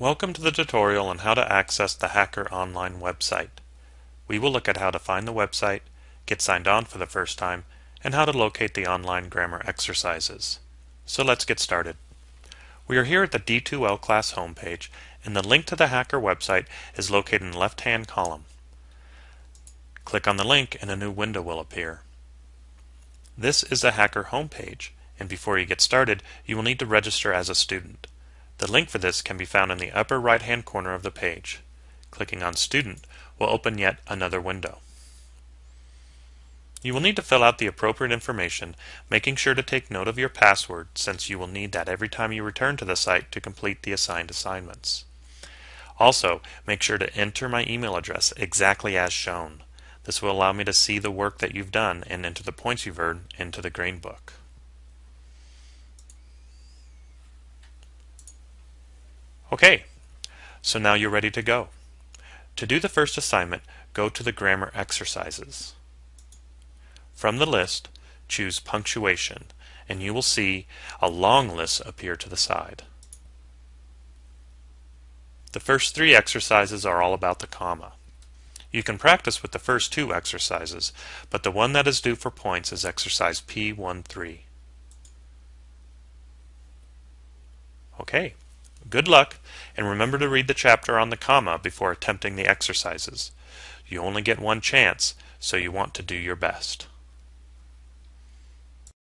Welcome to the tutorial on how to access the Hacker Online website. We will look at how to find the website, get signed on for the first time, and how to locate the online grammar exercises. So let's get started. We are here at the D2L class homepage, and the link to the Hacker website is located in the left-hand column. Click on the link and a new window will appear. This is the Hacker homepage, and before you get started, you will need to register as a student. The link for this can be found in the upper right hand corner of the page. Clicking on Student will open yet another window. You will need to fill out the appropriate information, making sure to take note of your password since you will need that every time you return to the site to complete the assigned assignments. Also, make sure to enter my email address exactly as shown. This will allow me to see the work that you've done and enter the points you've earned into the gradebook. Okay, so now you're ready to go. To do the first assignment, go to the grammar exercises. From the list, choose punctuation, and you will see a long list appear to the side. The first three exercises are all about the comma. You can practice with the first two exercises, but the one that is due for points is exercise P13. Okay. Good luck, and remember to read the chapter on the comma before attempting the exercises. You only get one chance, so you want to do your best.